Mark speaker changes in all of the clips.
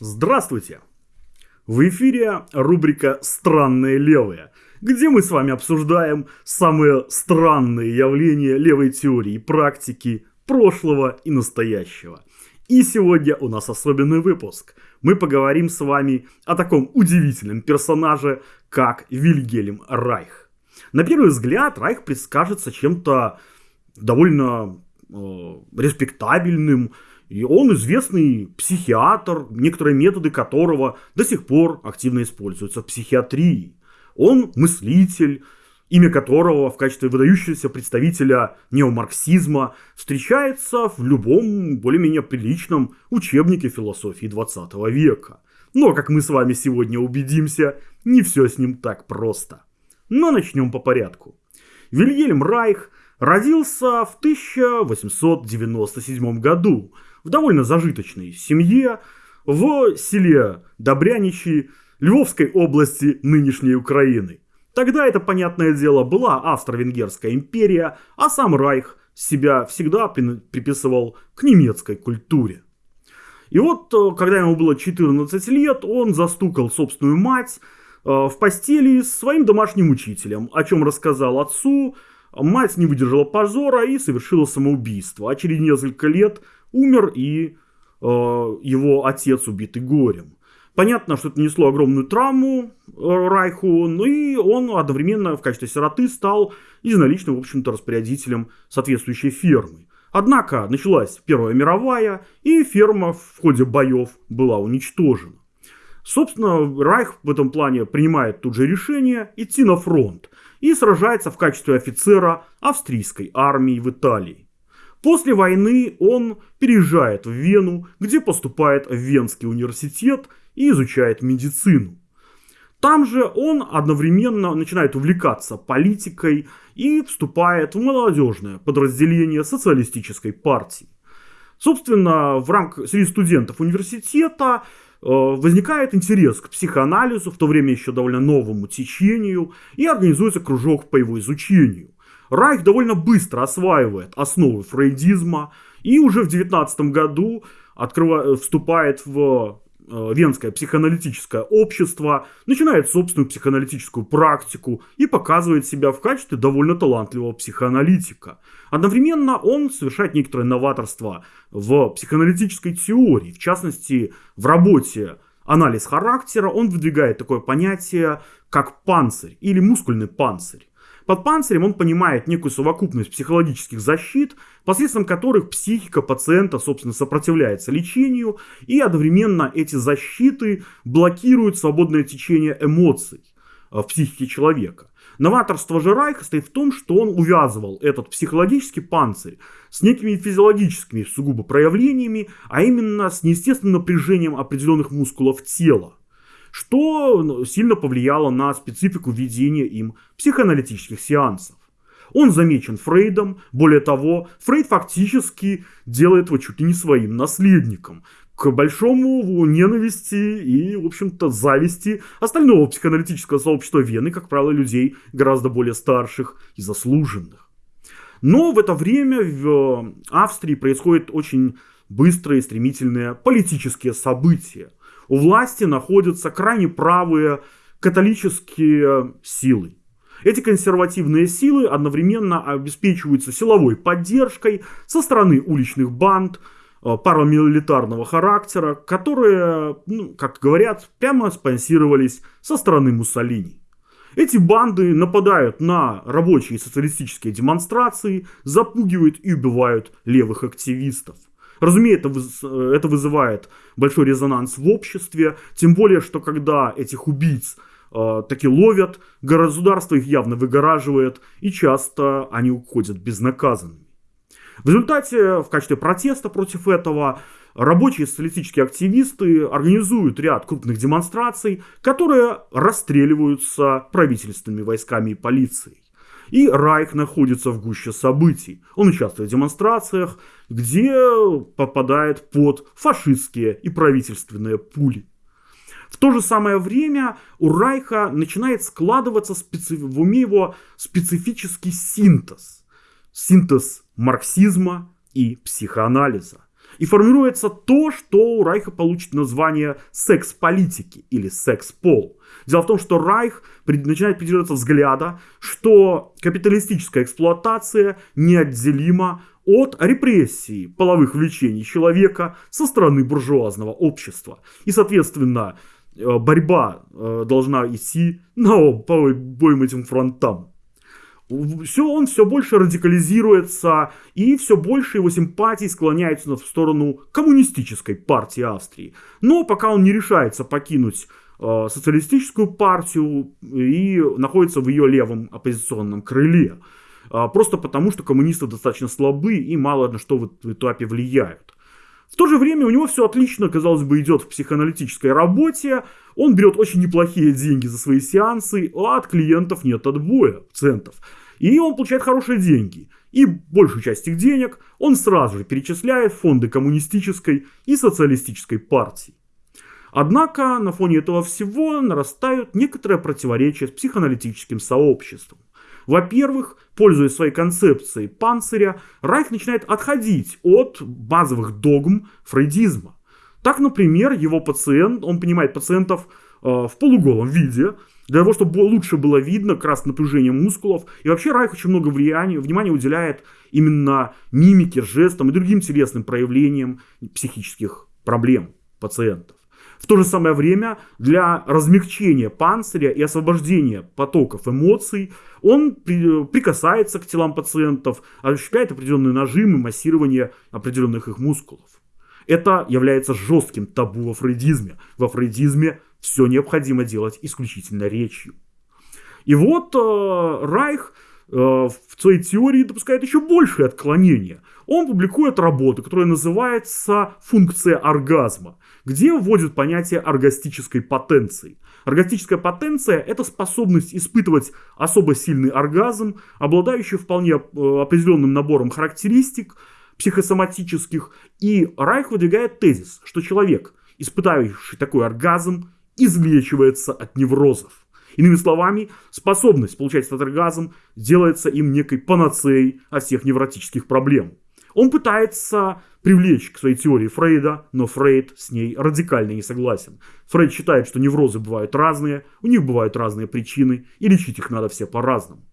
Speaker 1: Здравствуйте! В эфире рубрика «Странные левые», где мы с вами обсуждаем самые странные явления левой теории и практики прошлого и настоящего. И сегодня у нас особенный выпуск. Мы поговорим с вами о таком удивительном персонаже, как Вильгельм Райх. На первый взгляд Райх предскажется чем-то довольно э, респектабельным, и он известный психиатр, некоторые методы которого до сих пор активно используются в психиатрии. Он мыслитель, имя которого в качестве выдающегося представителя неомарксизма встречается в любом более-менее приличном учебнике философии 20 века. Но, как мы с вами сегодня убедимся, не все с ним так просто. Но начнем по порядку. Вильгельм Райх родился в 1897 году в довольно зажиточной семье в селе Добряничи Львовской области нынешней Украины. Тогда это, понятное дело, была Австро-Венгерская империя, а сам Райх себя всегда приписывал к немецкой культуре. И вот, э, когда ему было 14 лет, он застукал собственную мать э, в постели с своим домашним учителем, о чем рассказал отцу. Мать не выдержала позора и совершила самоубийство, а через несколько лет умер и э, его отец убитый горем. Понятно, что это нанесло огромную травму э, Райху, но и он одновременно в качестве сироты стал единоличным, в общем-то, распорядителем соответствующей фермы. Однако началась Первая мировая, и ферма в ходе боев была уничтожена. Собственно, Райх в этом плане принимает тут же решение идти на фронт и сражается в качестве офицера австрийской армии в Италии. После войны он переезжает в Вену, где поступает в Венский университет и изучает медицину. Там же он одновременно начинает увлекаться политикой и вступает в молодежное подразделение социалистической партии. Собственно, в рамках среди студентов университета э, возникает интерес к психоанализу, в то время еще довольно новому течению, и организуется кружок по его изучению. Райх довольно быстро осваивает основы фрейдизма и уже в 19 году открывает, вступает в э, Венское психоаналитическое общество, начинает собственную психоаналитическую практику и показывает себя в качестве довольно талантливого психоаналитика. Одновременно он совершает некоторое новаторство в психоаналитической теории, в частности в работе анализ характера, он выдвигает такое понятие, как панцирь или мускульный панцирь. Под панцирем он понимает некую совокупность психологических защит, посредством которых психика пациента, собственно, сопротивляется лечению, и одновременно эти защиты блокируют свободное течение эмоций э, в психике человека. Новаторство же Райха стоит в том, что он увязывал этот психологический панцирь с некими физиологическими сугубо проявлениями, а именно с неестественным напряжением определенных мускулов тела что ну, сильно повлияло на специфику ведения им психоаналитических сеансов. Он замечен Фрейдом, более того, Фрейд фактически делает его чуть ли не своим наследником, к большому ненависти и, в общем-то, зависти остального психоаналитического сообщества Вены, как правило, людей гораздо более старших и заслуженных. Но в это время в э, Австрии происходят очень быстрые стремительные политические события – у власти находятся крайне правые католические силы. Эти консервативные силы одновременно обеспечиваются силовой поддержкой со стороны уличных банд э, парамилитарного характера, которые, ну, как говорят, прямо спонсировались со стороны Муссолини. Эти банды нападают на рабочие социалистические демонстрации, запугивают и убивают левых активистов. Разумеется, это вызывает большой резонанс в обществе, тем более, что когда этих убийц э, таки ловят, государство их явно выгораживает, и часто они уходят безнаказанными. В результате, в качестве протеста против этого, рабочие социалистические активисты организуют ряд крупных демонстраций, которые расстреливаются правительственными войсками и полицией. И Райх находится в гуще событий. Он участвует в демонстрациях, где попадает под фашистские и правительственные пули. В то же самое время у Райха начинает складываться специ... в уме его специфический синтез. Синтез марксизма и психоанализа. И формируется то, что у Райха получит название секс-политики или секс-пол. Дело в том, что Райх начинает придерживаться взгляда, что капиталистическая эксплуатация неотделима от репрессии половых влечений человека со стороны буржуазного общества. И, соответственно, э, борьба э, должна идти на обоим этим фронтам. Все, он все больше радикализируется, и все больше его симпатий склоняются в сторону коммунистической партии Австрии. Но пока он не решается покинуть э, социалистическую партию и находится в ее левом оппозиционном крыле. Э, просто потому, что коммунисты достаточно слабы и мало на что в, в этапе влияют. В то же время у него все отлично, казалось бы, идет в психоаналитической работе. Он берет очень неплохие деньги за свои сеансы, а от клиентов нет отбоя, центов. И он получает хорошие деньги. И большую часть этих денег он сразу же перечисляет в фонды коммунистической и социалистической партии. Однако на фоне этого всего нарастают некоторые противоречия с психоаналитическим сообществом. Во-первых, пользуясь своей концепцией панциря, Райх начинает отходить от базовых догм фрейдизма. Так, например, его пациент, он понимает пациентов в полуголом виде, для того, чтобы лучше было видно как раз напряжение мускулов. И вообще Райх очень много влияния, внимания уделяет именно мимике, жестам и другим телесным проявлениям психических проблем пациентов. В то же самое время для размягчения панциря и освобождения потоков эмоций он прикасается к телам пациентов, ощущает определенные нажимы, массирование определенных их мускулов. Это является жестким табу во фрейдизме. Во фрейдизме все необходимо делать исключительно речью. И вот э, Райх э, в своей теории допускает еще большее отклонение. Он публикует работу, которая называется «Функция оргазма», где вводит понятие оргастической потенции. Оргастическая потенция – это способность испытывать особо сильный оргазм, обладающий вполне э, определенным набором характеристик психосоматических. И Райх выдвигает тезис, что человек, испытывающий такой оргазм, излечивается от неврозов. Иными словами, способность получать этот оргазм делается им некой панацеей от всех невротических проблем. Он пытается привлечь к своей теории Фрейда, но Фрейд с ней радикально не согласен. Фрейд считает, что неврозы бывают разные, у них бывают разные причины, и лечить их надо все по-разному.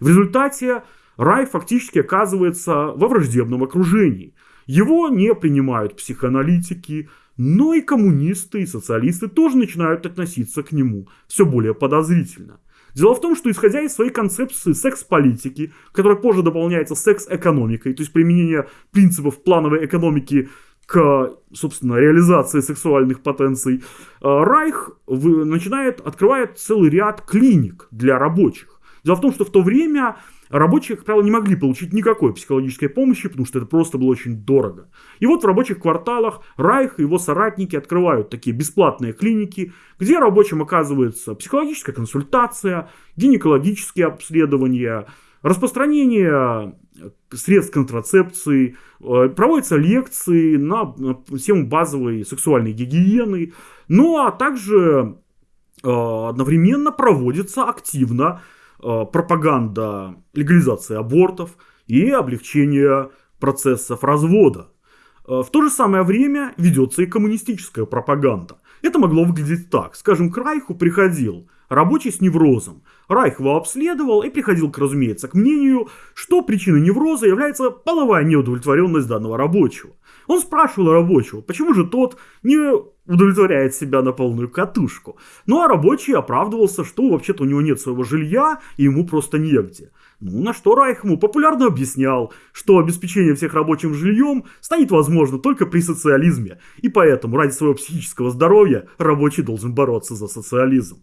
Speaker 1: В результате Рай фактически оказывается во враждебном окружении. Его не принимают психоаналитики, но и коммунисты и социалисты тоже начинают относиться к нему все более подозрительно. Дело в том, что исходя из своей концепции секс-политики, которая позже дополняется секс-экономикой, то есть применение принципов плановой экономики к, собственно, реализации сексуальных потенций, э, Райх начинает, открывает целый ряд клиник для рабочих. Дело в том, что в то время Рабочие, как правило, не могли получить никакой психологической помощи, потому что это просто было очень дорого. И вот в рабочих кварталах Райх и его соратники открывают такие бесплатные клиники, где рабочим оказывается психологическая консультация, гинекологические обследования, распространение средств контрацепции, э, проводятся лекции на тему базовой сексуальной гигиены, ну а также э, одновременно проводится активно Э, пропаганда легализации абортов и облегчения процессов развода. Э, в то же самое время ведется и коммунистическая пропаганда. Это могло выглядеть так. Скажем, к Райху приходил рабочий с неврозом. Райх его обследовал и приходил, к, разумеется, к мнению, что причиной невроза является половая неудовлетворенность данного рабочего. Он спрашивал рабочего, почему же тот не удовлетворяет себя на полную катушку. Ну а рабочий оправдывался, что вообще-то у него нет своего жилья и ему просто негде. Ну, на что Райх ему популярно объяснял, что обеспечение всех рабочим жильем станет возможно только при социализме, и поэтому ради своего психического здоровья рабочий должен бороться за социализм.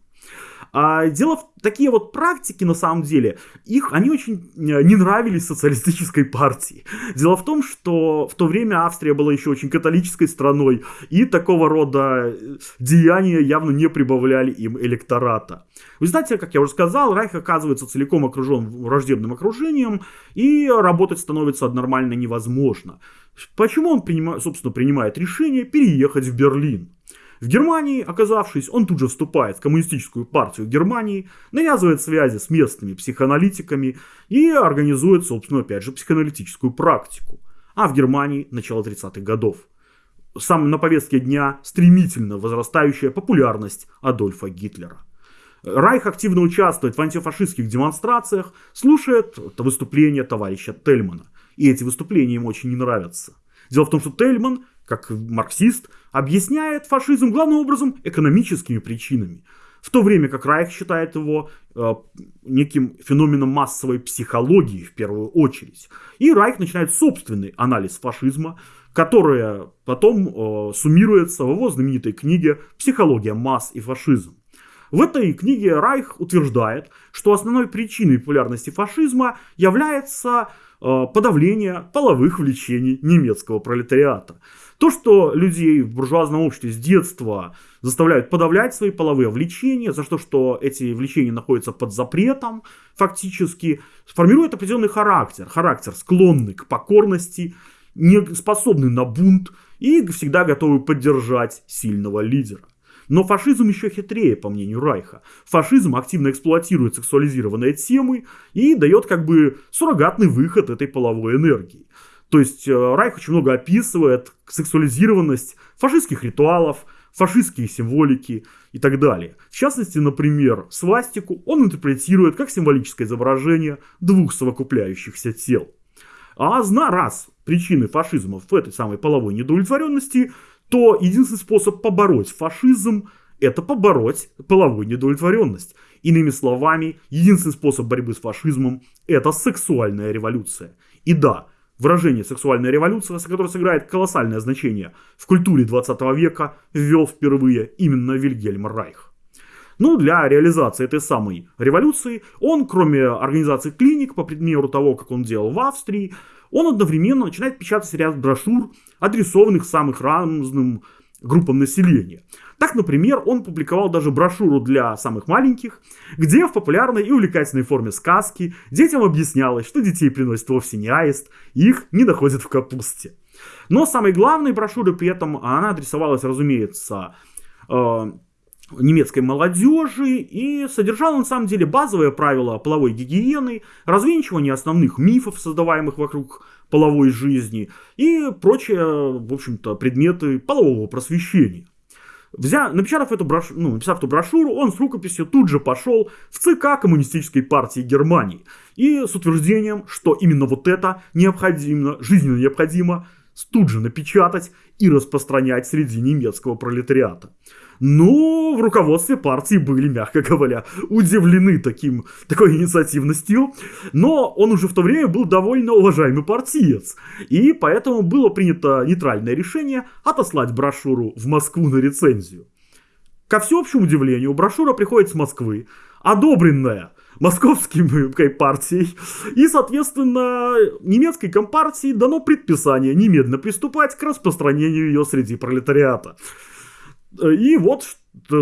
Speaker 1: А дело в такие вот практики, на самом деле, их, они очень э, не нравились социалистической партии. Дело в том, что в то время Австрия была еще очень католической страной, и такого рода э, деяния явно не прибавляли им электората. Вы знаете, как я уже сказал, Райх оказывается целиком окружен враждебным окружением, и работать становится нормально невозможно. Почему он, принимает, собственно, принимает решение переехать в Берлин? В Германии, оказавшись, он тут же вступает в коммунистическую партию Германии, навязывает связи с местными психоаналитиками и организует, собственно, опять же, психоаналитическую практику. А в Германии начало 30-х годов. сам на повестке дня стремительно возрастающая популярность Адольфа Гитлера. Райх активно участвует в антифашистских демонстрациях, слушает выступления товарища Тельмана. И эти выступления ему очень не нравятся. Дело в том, что Тельман, как марксист, объясняет фашизм главным образом экономическими причинами. В то время как Райх считает его э, неким феноменом массовой психологии в первую очередь. И Райх начинает собственный анализ фашизма, которая потом э, суммируется в его знаменитой книге «Психология масс и фашизм». В этой книге Райх утверждает, что основной причиной популярности фашизма является э, подавление половых влечений немецкого пролетариата. То, что людей в буржуазном обществе с детства заставляют подавлять свои половые влечения, за что, что эти влечения находятся под запретом, фактически, формирует определенный характер. Характер склонный к покорности, не способный на бунт и всегда готовый поддержать сильного лидера. Но фашизм еще хитрее, по мнению Райха. Фашизм активно эксплуатирует сексуализированные темы и дает как бы суррогатный выход этой половой энергии. То есть э, Райх очень много описывает сексуализированность фашистских ритуалов, фашистские символики и так далее. В частности, например, свастику он интерпретирует как символическое изображение двух совокупляющихся тел. А зна раз причины фашизма в этой самой половой недовлетворенности, то единственный способ побороть фашизм – это побороть половую недовлетворенность. Иными словами, единственный способ борьбы с фашизмом – это сексуальная революция. И да, выражение «сексуальная революция», которое сыграет колоссальное значение в культуре 20 века, ввел впервые именно Вильгельм Райх. Ну, для реализации этой самой революции он, кроме организации клиник, по примеру того, как он делал в Австрии, он одновременно начинает печатать ряд брошюр, адресованных самых разным группам населения. Так, например, он публиковал даже брошюру для самых маленьких, где в популярной и увлекательной форме сказки детям объяснялось, что детей приносит вовсе не аист, их не находят в капусте. Но самой главной брошюрой при этом она адресовалась, разумеется, э, немецкой молодежи и содержала на самом деле базовые правила половой гигиены, развенчивание основных мифов, создаваемых вокруг половой жизни и прочие, в общем-то, предметы полового просвещения. Взя, напечатав эту брошюру, ну, написав эту брошюру, он с рукописью тут же пошел в ЦК Коммунистической партии Германии и с утверждением, что именно вот это необходимо, жизненно необходимо тут же напечатать и распространять среди немецкого пролетариата. Но в руководстве партии были, мягко говоря, удивлены таким, такой инициативностью. Но он уже в то время был довольно уважаемый партиец. И поэтому было принято нейтральное решение отослать брошюру в Москву на рецензию. Ко всеобщему удивлению, брошюра приходит с Москвы, одобренная московской партией. И, соответственно, немецкой компартии дано предписание немедленно приступать к распространению ее среди пролетариата. И вот,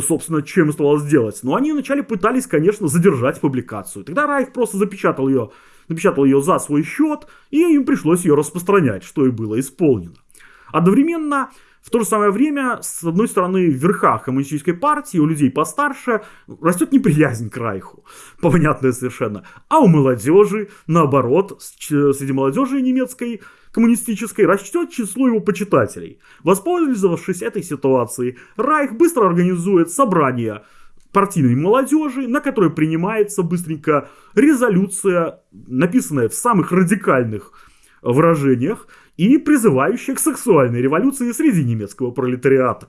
Speaker 1: собственно, чем оставалось сделать. Но они вначале пытались, конечно, задержать публикацию. Тогда Райх просто запечатал ее, напечатал ее за свой счет, и им пришлось ее распространять, что и было исполнено. Одновременно в то же самое время, с одной стороны, в верхах коммунистической партии, у людей постарше, растет неприязнь к Райху, понятное совершенно. А у молодежи, наоборот, среди молодежи немецкой, коммунистической, растет число его почитателей. Воспользовавшись этой ситуацией, Райх быстро организует собрание партийной молодежи, на которой принимается быстренько резолюция, написанная в самых радикальных выражениях, и призывающая к сексуальной революции среди немецкого пролетариата.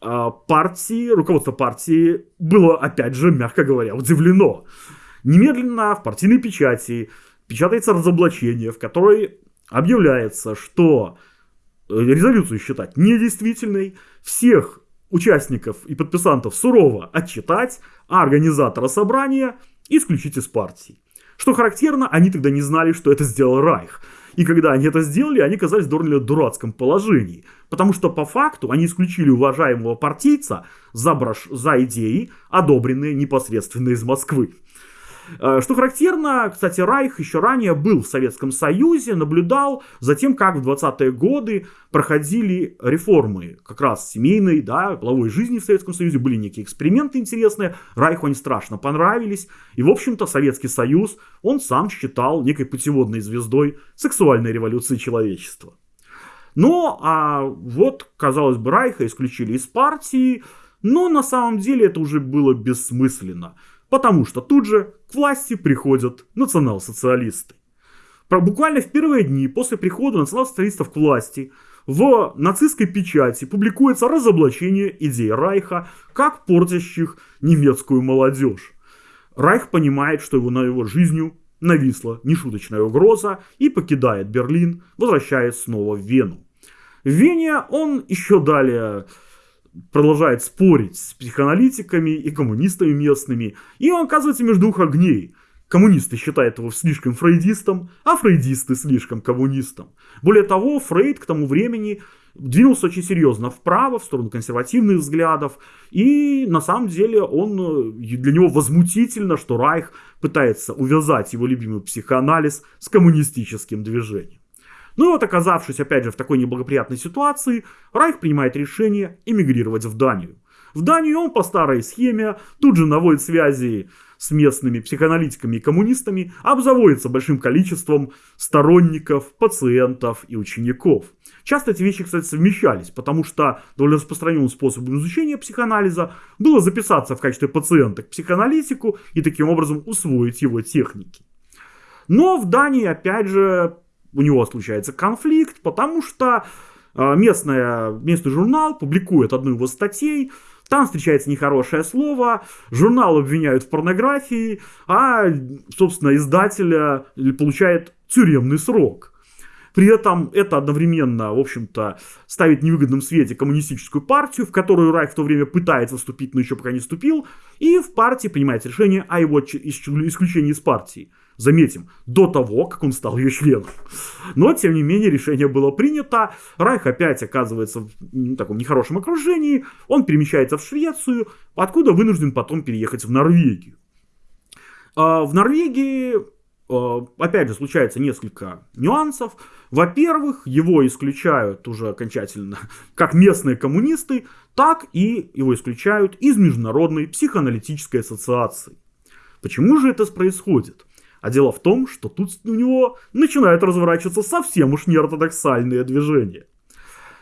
Speaker 1: А партии, руководство партии было, опять же, мягко говоря, удивлено. Немедленно в партийной печати печатается разоблачение, в которой объявляется, что резолюцию считать недействительной, всех участников и подписантов сурово отчитать, а организатора собрания исключить из партии. Что характерно, они тогда не знали, что это сделал Райх. И когда они это сделали, они оказались в довольно дурацком положении. Потому что по факту они исключили уважаемого партийца за, брош... за идеи, одобренные непосредственно из Москвы. Э, что характерно, кстати, Райх еще ранее был в Советском Союзе, наблюдал за тем, как в 20-е годы проходили реформы. Как раз семейной, да, половой жизни в Советском Союзе, были некие эксперименты интересные, Райху они страшно понравились, и, в общем-то, Советский Союз он сам считал некой путеводной звездой сексуальной революции человечества. Но, а вот, казалось бы, Райха исключили из партии, но на самом деле это уже было бессмысленно, потому что тут же к власти приходят национал-социалисты. Буквально в первые дни после прихода национал-социалистов к власти в нацистской печати публикуется разоблачение идей Райха как портящих немецкую молодежь. Райх понимает, что его на его жизнью нависла нешуточная угроза и покидает Берлин, возвращаясь снова в Вену. В Вене он еще далее продолжает спорить с психоаналитиками и коммунистами местными, и он оказывается между двух огней. Коммунисты считают его слишком фрейдистом, а фрейдисты слишком коммунистом. Более того, Фрейд к тому времени двинулся очень серьезно вправо, в сторону консервативных взглядов. И на самом деле он, для него возмутительно, что Райх пытается увязать его любимый психоанализ с коммунистическим движением. Ну и вот оказавшись опять же в такой неблагоприятной ситуации, Райх принимает решение эмигрировать в Данию. В Данию он по старой схеме тут же наводит связи с местными психоаналитиками и коммунистами, обзаводится большим количеством сторонников, пациентов и учеников. Часто эти вещи, кстати, совмещались, потому что довольно распространенным способом изучения психоанализа было записаться в качестве пациента к психоаналитику и таким образом усвоить его техники. Но в Дании, опять же, у него случается конфликт, потому что а, местная, местный журнал публикует одну его статей, там встречается нехорошее слово, журнал обвиняют в порнографии, а, собственно, издатель получает тюремный срок. При этом это одновременно, в общем-то, ставит в невыгодном свете коммунистическую партию, в которую Райх в то время пытается вступить, но еще пока не вступил, и в партии принимается решение о его исключении из партии. Заметим, до того, как он стал ее членом. Но, тем не менее, решение было принято. Райх опять оказывается в таком нехорошем окружении. Он перемещается в Швецию, откуда вынужден потом переехать в Норвегию. А, в Норвегии, а, опять же, случается несколько нюансов. Во-первых, его исключают уже окончательно как местные коммунисты, так и его исключают из Международной психоаналитической ассоциации. Почему же это происходит? А дело в том, что тут у него начинают разворачиваться совсем уж неортодоксальные движения.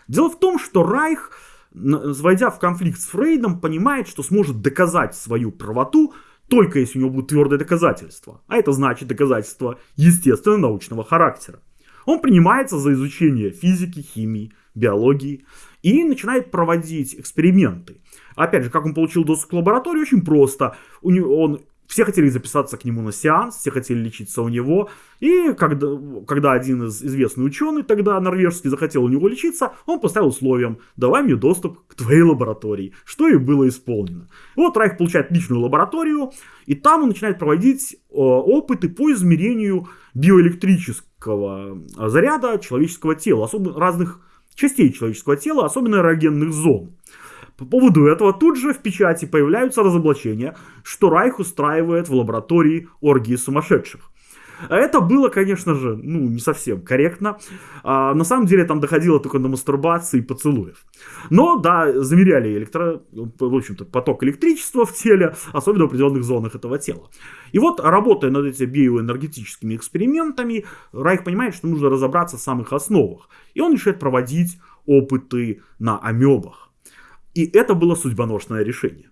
Speaker 1: Дело в том, что Райх, войдя в конфликт с Фрейдом, понимает, что сможет доказать свою правоту только если у него будут твердые доказательства. А это значит доказательства естественно-научного характера. Он принимается за изучение физики, химии, биологии и начинает проводить эксперименты. Опять же, как он получил доступ к лаборатории, очень просто. У него, он все хотели записаться к нему на сеанс, все хотели лечиться у него. И когда, когда один из известный ученый, тогда норвежский, захотел у него лечиться, он поставил условием, давай мне доступ к твоей лаборатории, что и было исполнено. И вот Райх получает личную лабораторию, и там он начинает проводить э, опыты по измерению биоэлектрического заряда человеческого тела, особенно разных частей человеческого тела, особенно эрогенных зон. По поводу этого тут же в печати появляются разоблачения, что Райх устраивает в лаборатории оргии сумасшедших. Это было, конечно же, ну, не совсем корректно. А, на самом деле там доходило только до мастурбации и поцелуев. Но, да, замеряли электро... в общем-то, поток электричества в теле, особенно в определенных зонах этого тела. И вот, работая над этими биоэнергетическими экспериментами, Райх понимает, что нужно разобраться в самых основах. И он решает проводить опыты на амебах. И это было судьбоносное решение.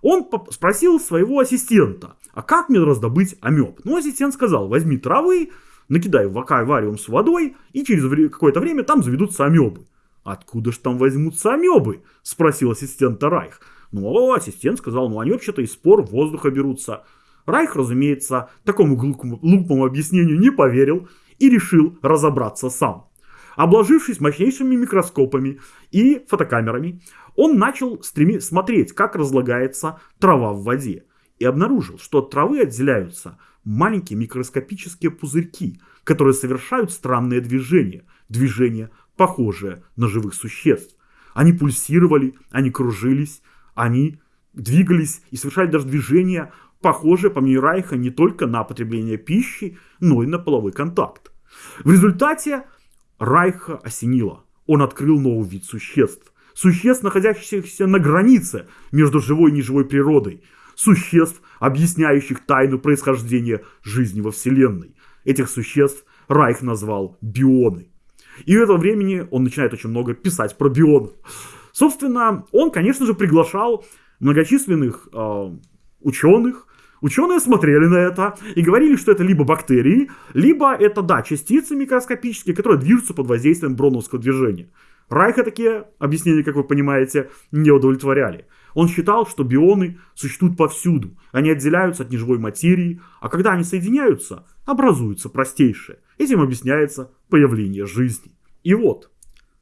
Speaker 1: Он спросил своего ассистента, а как мне раздобыть амеб? Ну, ассистент сказал, возьми травы, накидай в аквариум с водой, и через какое-то время там заведутся амебы. Откуда же там возьмутся амебы? Спросил ассистент Райх. Ну, ассистент сказал, ну они вообще-то из спор воздуха берутся. Райх, разумеется, такому глупому объяснению не поверил и решил разобраться сам. Обложившись мощнейшими микроскопами и фотокамерами, он начал стреми... смотреть, как разлагается трава в воде. И обнаружил, что от травы отделяются маленькие микроскопические пузырьки, которые совершают странные движения. Движения, похожие на живых существ. Они пульсировали, они кружились, они двигались и совершали даже движения, похожие, по мнению Райха, не только на потребление пищи, но и на половой контакт. В результате Райха осенило. Он открыл новый вид существ существ, находящихся на границе между живой и неживой природой, существ, объясняющих тайну происхождения жизни во Вселенной. Этих существ Райх назвал бионы. И в это времени он начинает очень много писать про бионов. Собственно, он, конечно же, приглашал многочисленных э, ученых, Ученые смотрели на это и говорили, что это либо бактерии, либо это, да, частицы микроскопические, которые движутся под воздействием броновского движения. Райха такие объяснения, как вы понимаете, не удовлетворяли. Он считал, что бионы существуют повсюду, они отделяются от неживой материи, а когда они соединяются, образуются простейшие. Этим объясняется появление жизни. И вот,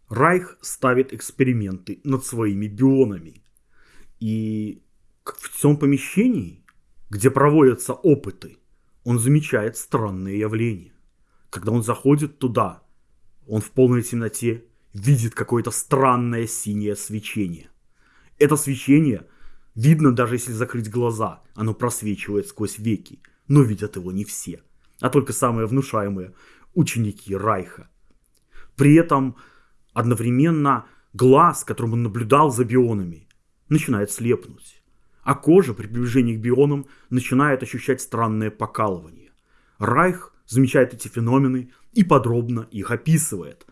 Speaker 1: Райх ставит эксперименты над своими бионами. И в том помещении где проводятся опыты, он замечает странные явления. Когда он заходит туда, он в полной темноте видит какое-то странное синее свечение. Это свечение видно даже если закрыть глаза, оно просвечивает сквозь веки, но видят его не все, а только самые внушаемые ученики Райха. При этом одновременно глаз, которым он наблюдал за бионами, начинает слепнуть а кожа при приближении к бионам начинает ощущать странное покалывание. Райх замечает эти феномены и подробно их описывает.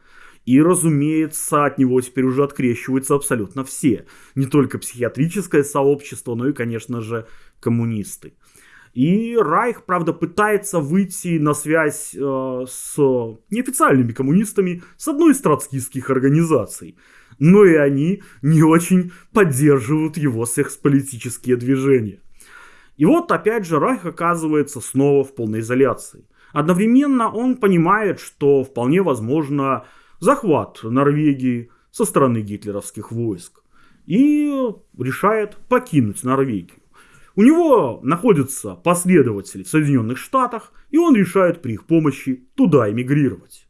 Speaker 1: И, разумеется, от него теперь уже открещиваются абсолютно все. Не только психиатрическое сообщество, но и, конечно же, коммунисты. И Райх, правда, пытается выйти на связь э, с неофициальными коммунистами с одной из троцкистских организаций – но и они не очень поддерживают его сексполитические движения. И вот опять же Райх оказывается снова в полной изоляции. Одновременно он понимает, что вполне возможно захват Норвегии со стороны гитлеровских войск. И решает покинуть Норвегию. У него находятся последователи в Соединенных Штатах, и он решает при их помощи туда эмигрировать.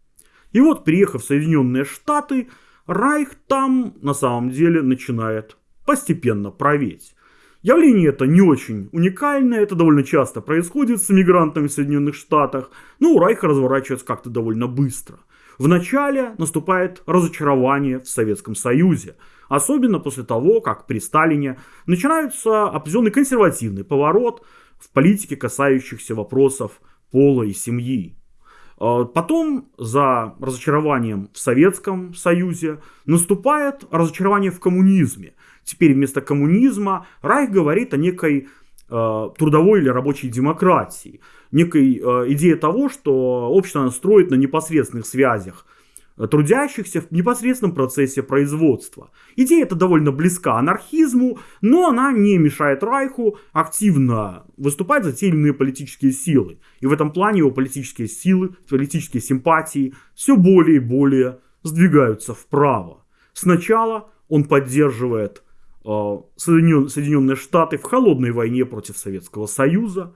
Speaker 1: И вот, приехав в Соединенные Штаты, Райх там на самом деле начинает постепенно проветь. Явление это не очень уникальное, это довольно часто происходит с иммигрантами в Соединенных Штатах, но у Райха разворачивается как-то довольно быстро. Вначале наступает разочарование в Советском Союзе, особенно после того, как при Сталине начинается определенный консервативный поворот в политике, касающихся вопросов пола и семьи. А, потом за разочарованием в Советском Союзе наступает разочарование в коммунизме. Теперь вместо коммунизма Райх говорит о некой э, трудовой или рабочей демократии, некой э, идее того, что общество строит на непосредственных связях трудящихся в непосредственном процессе производства. Идея эта довольно близка анархизму, но она не мешает Райху активно выступать за те или иные политические силы. И в этом плане его политические силы, политические симпатии все более и более сдвигаются вправо. Сначала он поддерживает э, Соединенные Штаты в холодной войне против Советского Союза.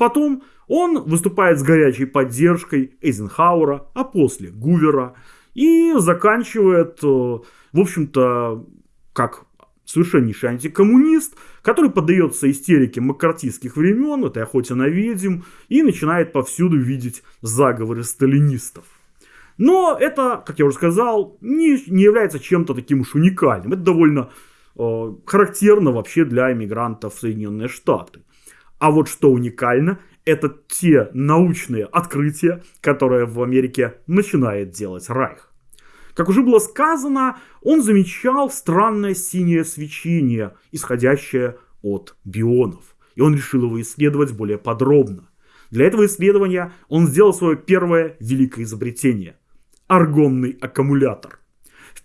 Speaker 1: Потом он выступает с горячей поддержкой Эйзенхауэра, а после Гувера – и заканчивает, э, в общем-то, как совершеннейший антикоммунист, который поддается истерике маккартистских времен, этой охоте на ведьм, и начинает повсюду видеть заговоры сталинистов. Но это, как я уже сказал, не, не является чем-то таким уж уникальным. Это довольно э, характерно вообще для иммигрантов в Соединенные Штаты. А вот что уникально, это те научные открытия, которые в Америке начинает делать Райх. Как уже было сказано, он замечал странное синее свечение, исходящее от бионов. И он решил его исследовать более подробно. Для этого исследования он сделал свое первое великое изобретение – аргонный аккумулятор.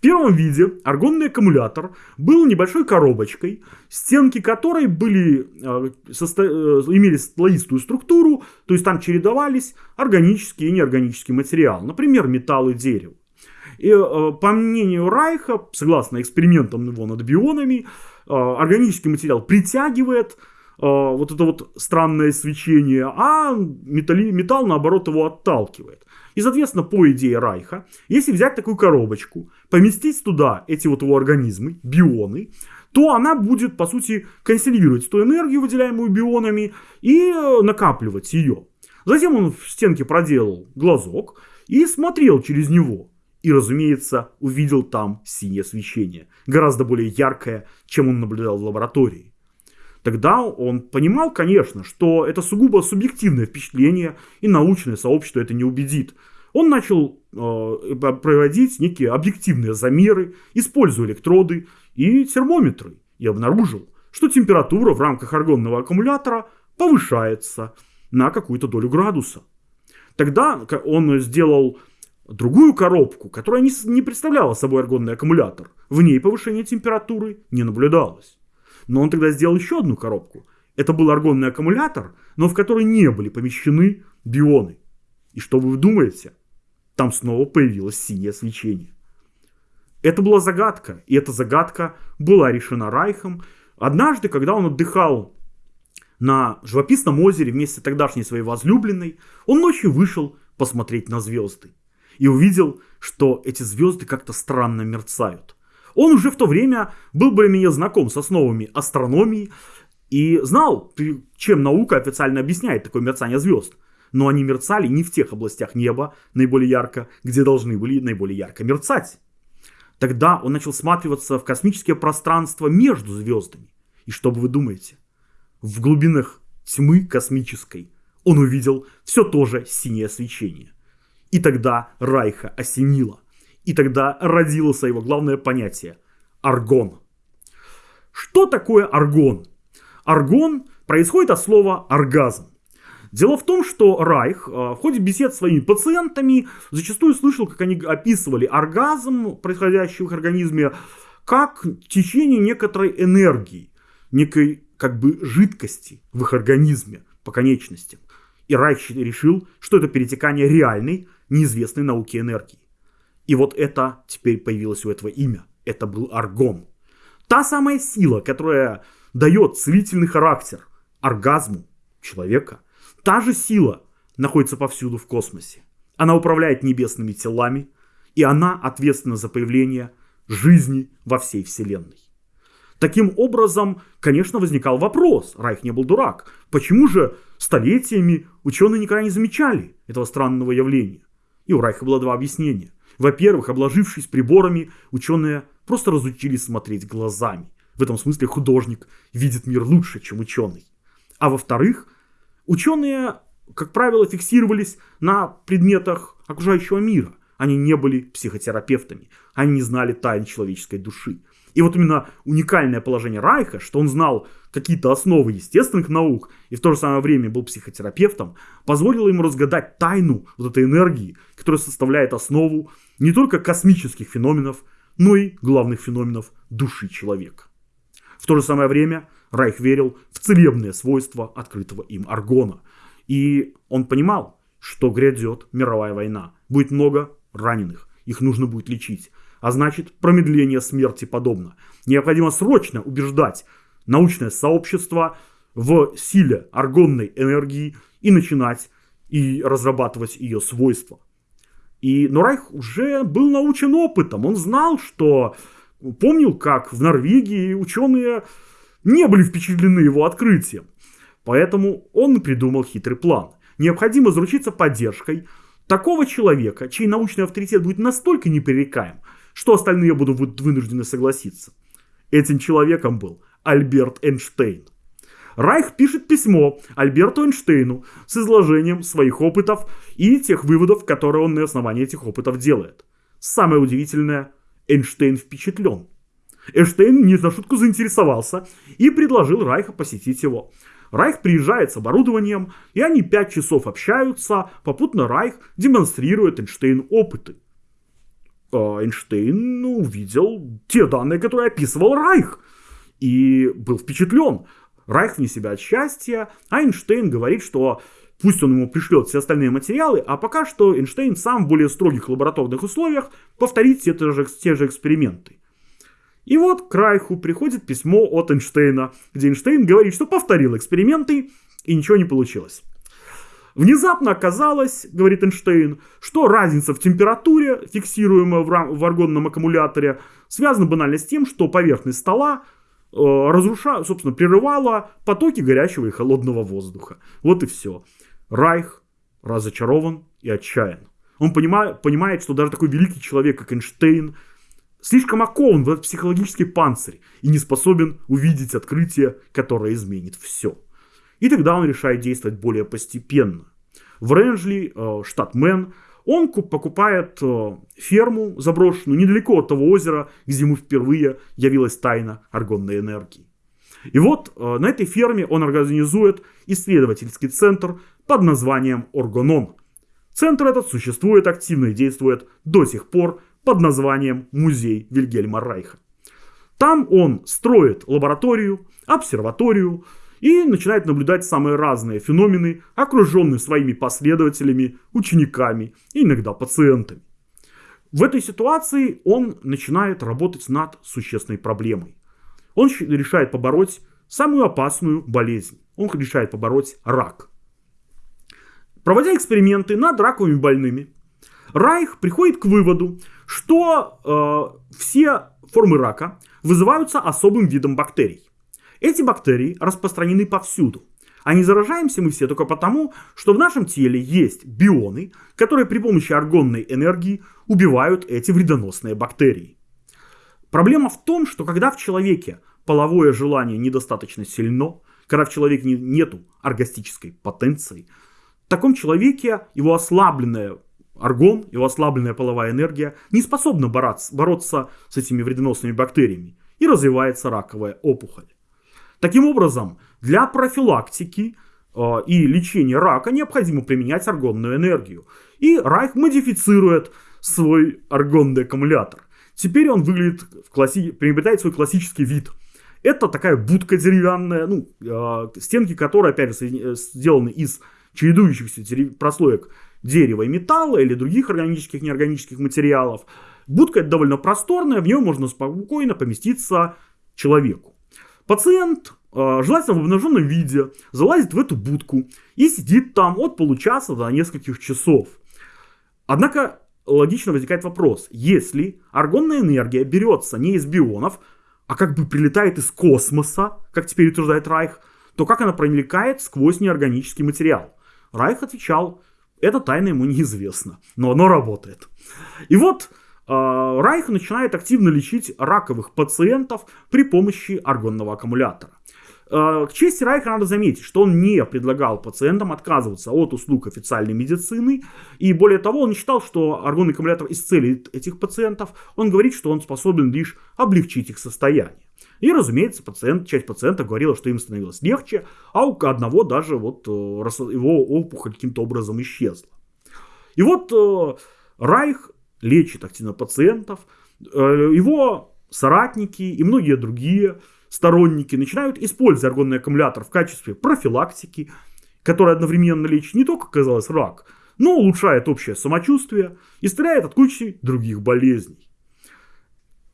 Speaker 1: Первом виде аргонный аккумулятор был небольшой коробочкой, стенки которой были, э. Э, имели слоистую структуру, то есть там чередовались органический и неорганический материал, например, металл и дерево. И э, по мнению Райха, согласно экспериментам его над бионами, органический материал притягивает вот это вот странное свечение, а металли, металл наоборот его отталкивает. И, соответственно, по идее Райха, если взять такую коробочку, поместить туда эти вот его организмы, бионы, то она будет, по сути, консервировать ту энергию, выделяемую бионами, и э, накапливать ее. Затем он в стенке проделал глазок и смотрел через него. И, разумеется, увидел там синее свечение, гораздо более яркое, чем он наблюдал в лаборатории. Тогда он понимал, конечно, что это сугубо субъективное впечатление, и научное сообщество это не убедит. он начал э, проводить некие объективные замеры, используя электроды и термометры, и обнаружил, что температура в рамках аргонного аккумулятора повышается на какую-то долю градуса. Тогда он сделал другую коробку, которая не, не представляла собой аргонный аккумулятор. В ней повышение температуры не наблюдалось. Но он тогда сделал еще одну коробку. Это был аргонный аккумулятор, но в который не были помещены бионы. И что вы думаете? Там снова появилось синее свечение. Это была загадка, и эта загадка была решена Райхом. Однажды, когда он отдыхал на живописном озере вместе с тогдашней своей возлюбленной, он ночью вышел посмотреть на звезды. И увидел, что эти звезды как-то странно мерцают. Он уже в то время был более-менее знаком с основами астрономии и знал, чем наука официально объясняет такое мерцание звезд. Но они мерцали не в тех областях неба наиболее ярко, где должны были наиболее ярко мерцать. Тогда он начал всматриваться в космическое пространство между звездами. И что бы вы думаете? В глубинах тьмы космической он увидел все то же синее свечение. И тогда Райха осенило. И тогда родилось его главное понятие – аргон. Что такое аргон? Аргон происходит от слова оргазм. Дело в том, что Райх э, в ходе бесед с своими пациентами зачастую слышал, как они описывали оргазм, происходящий в их организме, как течение некоторой энергии, некой как бы жидкости в их организме по конечностям. И Райх решил, что это перетекание реальной, неизвестной науки энергии. И вот это теперь появилось у этого имя. Это был аргон. Та самая сила, которая дает целительный характер оргазму человека, Та же сила находится повсюду в космосе. Она управляет небесными телами, и она ответственна за появление жизни во всей Вселенной. Таким образом, конечно, возникал вопрос, Райх не был дурак, почему же столетиями ученые никогда не замечали этого странного явления? И у Райха было два объяснения. Во-первых, обложившись приборами, ученые просто разучились смотреть глазами. В этом смысле художник видит мир лучше, чем ученый. А во-вторых, Ученые, как правило, фиксировались на предметах окружающего мира. Они не были психотерапевтами, они не знали тайн человеческой души. И вот именно уникальное положение Райха, что он знал какие-то основы естественных наук и в то же самое время был психотерапевтом, позволило ему разгадать тайну вот этой энергии, которая составляет основу не только космических феноменов, но и главных феноменов души человека. В то же самое время Райх верил в целебные свойства открытого им аргона. И он понимал, что грядет мировая война. Будет много раненых, их нужно будет лечить. А значит, промедление смерти подобно. Необходимо срочно убеждать научное сообщество в силе аргонной энергии и начинать и разрабатывать ее свойства. И, но Райх уже был научен опытом. Он знал, что... Помнил, как в Норвегии ученые не были впечатлены его открытием. Поэтому он придумал хитрый план. Необходимо заручиться поддержкой такого человека, чей научный авторитет будет настолько непререкаем, что остальные будут вынуждены согласиться. Этим человеком был Альберт Эйнштейн. Райх пишет письмо Альберту Эйнштейну с изложением своих опытов и тех выводов, которые он на основании этих опытов делает. Самое удивительное, Эйнштейн впечатлен. Эйнштейн не на шутку заинтересовался и предложил Райха посетить его. Райх приезжает с оборудованием, и они пять часов общаются, попутно Райх демонстрирует Эйнштейну опыты. А Эйнштейн увидел те данные, которые описывал Райх, и был впечатлен. Райх вне себя от счастья, а Эйнштейн говорит, что пусть он ему пришлет все остальные материалы, а пока что Эйнштейн сам в более строгих лабораторных условиях повторит те же, те же эксперименты. И вот к Райху приходит письмо от Эйнштейна, где Эйнштейн говорит, что повторил эксперименты и ничего не получилось. Внезапно оказалось, говорит Эйнштейн, что разница в температуре, фиксируемая в, аргонном аккумуляторе, связана банально с тем, что поверхность стола э, разруша, собственно, прерывала потоки горячего и холодного воздуха. Вот и все. Райх разочарован и отчаян. Он понимает, понимает, что даже такой великий человек, как Эйнштейн, слишком окован в этот психологический панцирь и не способен увидеть открытие, которое изменит все. И тогда он решает действовать более постепенно. В Ренджли, э, штат Мэн, он покупает э, ферму заброшенную недалеко от того озера, где ему впервые явилась тайна аргонной энергии. И вот э, на этой ферме он организует исследовательский центр под названием Оргонон. Центр этот существует активно и действует до сих пор под названием Музей Вильгельма Райха. Там он строит лабораторию, обсерваторию и начинает наблюдать самые разные феномены, окруженный своими последователями, учениками и иногда пациентами. В этой ситуации он начинает работать над существенной проблемой. Он решает побороть самую опасную болезнь. Он решает побороть рак. Проводя эксперименты над раковыми больными, Райх приходит к выводу, что э, все формы рака вызываются особым видом бактерий. Эти бактерии распространены повсюду. А не заражаемся мы все только потому, что в нашем теле есть бионы, которые при помощи аргонной энергии убивают эти вредоносные бактерии. Проблема в том, что когда в человеке половое желание недостаточно сильно, когда в человеке нету оргастической потенции, в таком человеке его ослабленная аргон, его ослабленная половая энергия не способна бороться, бороться с этими вредоносными бактериями и развивается раковая опухоль. Таким образом, для профилактики э, и лечения рака необходимо применять аргонную энергию. И Райх модифицирует свой аргонный аккумулятор. Теперь он выглядит, в класси... приобретает свой классический вид. Это такая будка деревянная, ну, э, стенки которой, опять же, э, сделаны из чередующихся прослоек дерева и металла или других органических, неорганических материалов. Будка довольно просторная, в нее можно спокойно поместиться человеку. Пациент, э, желательно в обнаженном виде, залазит в эту будку и сидит там от получаса до нескольких часов. Однако логично возникает вопрос, если аргонная энергия берется не из бионов, а как бы прилетает из космоса, как теперь утверждает Райх, то как она проникает сквозь неорганический материал? Райх отвечал, это тайна ему неизвестно, но оно работает. И вот Райх начинает активно лечить раковых пациентов при помощи аргонного аккумулятора. Э, к чести Райха надо заметить, что он не предлагал пациентам отказываться от услуг официальной медицины. И более того, он считал, что аргонный аккумулятор исцелит этих пациентов. Он говорит, что он способен лишь облегчить их состояние. И, разумеется, пациент, часть пациентов говорила, что им становилось легче, а у одного даже вот э, его опухоль каким-то образом исчезла. И вот Райх лечит активно пациентов. Э, его соратники и многие другие сторонники начинают использовать аргонный аккумулятор в качестве профилактики, которая одновременно лечит не только, казалось, рак, но улучшает общее самочувствие и стреляет от кучи других болезней.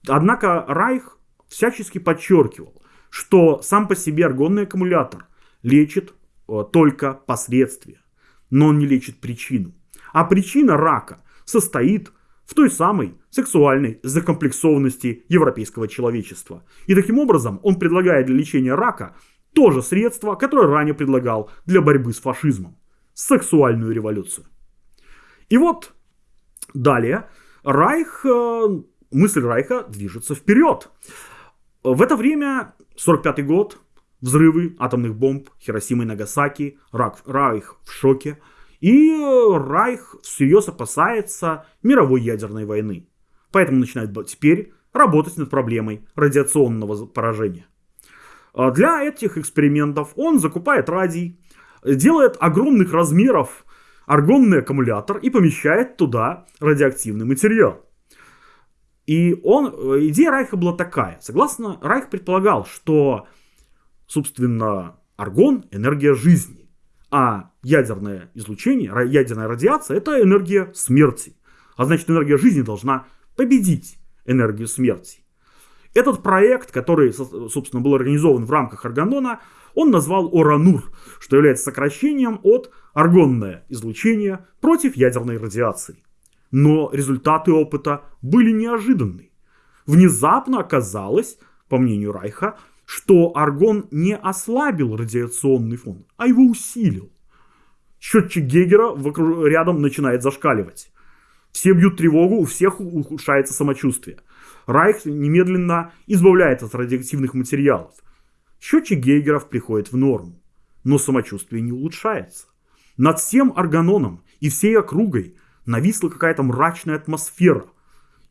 Speaker 1: Однако Райх всячески подчеркивал, что сам по себе аргонный аккумулятор лечит э, только последствия, но он не лечит причину. А причина рака состоит в той самой сексуальной закомплексованности европейского человечества. И таким образом он предлагает для лечения рака то же средство, которое ранее предлагал для борьбы с фашизмом. Сексуальную революцию. И вот далее Райх, э, мысль Райха движется вперед. В это время, 45 год, взрывы атомных бомб, Хиросима и Нагасаки, Райх в шоке – и Райх всерьез опасается мировой ядерной войны. Поэтому начинает теперь работать над проблемой радиационного поражения. А для этих экспериментов он закупает радий, делает огромных размеров аргонный аккумулятор и помещает туда радиоактивный материал. И он, идея Райха была такая. Согласно, Райх предполагал, что, собственно, аргон – энергия жизни. А ядерное излучение, ядерная радиация – это энергия смерти. А значит, энергия жизни должна победить энергию смерти. Этот проект, который, собственно, был организован в рамках Аргонона, он назвал Оранур, что является сокращением от аргонное излучение против ядерной радиации. Но результаты опыта были неожиданны. Внезапно оказалось, по мнению Райха, что аргон не ослабил радиационный фон, а его усилил. Счетчик Гегера рядом начинает зашкаливать. Все бьют тревогу, у всех ухудшается самочувствие. Райх немедленно избавляется от радиоактивных материалов. Счетчик Гейгеров приходит в норму, но самочувствие не улучшается. Над всем органоном и всей округой нависла какая-то мрачная атмосфера.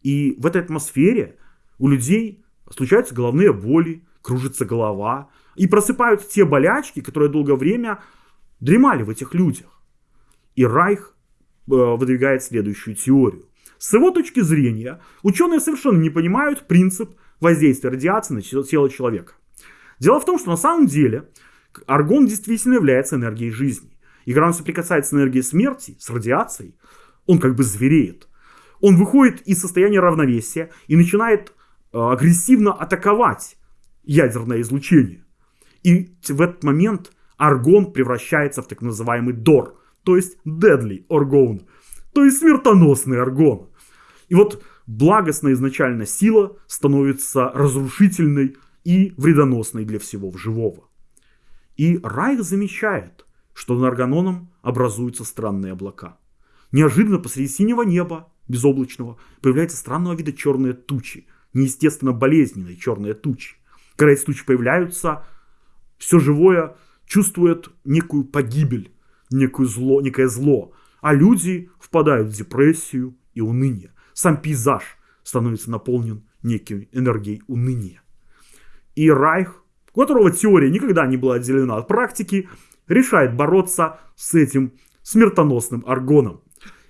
Speaker 1: И в этой атмосфере у людей случаются головные боли, кружится голова, и просыпаются те болячки, которые долгое время дремали в этих людях. И Райх э, выдвигает следующую теорию. С его точки зрения, ученые совершенно не понимают принцип воздействия радиации на тело человека. Дело в том, что на самом деле аргон действительно является энергией жизни. И когда он соприкасается с энергией смерти, с радиацией, он как бы звереет. Он выходит из состояния равновесия и начинает э, агрессивно атаковать ядерное излучение. И в этот момент аргон превращается в так называемый дор, то есть deadly argon, то есть смертоносный аргон. И вот благостная изначально сила становится разрушительной и вредоносной для всего живого. И Райх замечает, что над Арганоном образуются странные облака. Неожиданно посреди синего неба, безоблачного, появляются странного вида черные тучи, неестественно болезненные черные тучи. Эти тучи появляются, все живое чувствует некую погибель, некое зло, некое зло, а люди впадают в депрессию и уныние. Сам пейзаж становится наполнен некой энергией уныния. И Райх, у которого теория никогда не была отделена от практики, решает бороться с этим смертоносным аргоном.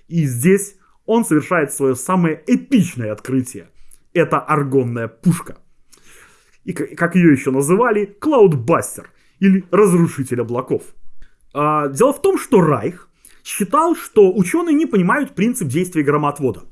Speaker 1: И здесь он совершает свое самое эпичное открытие. Это аргонная пушка. И как ее еще называли, Клаудбастер или Разрушитель облаков. А, дело в том, что Райх считал, что ученые не понимают принцип действия громотвода.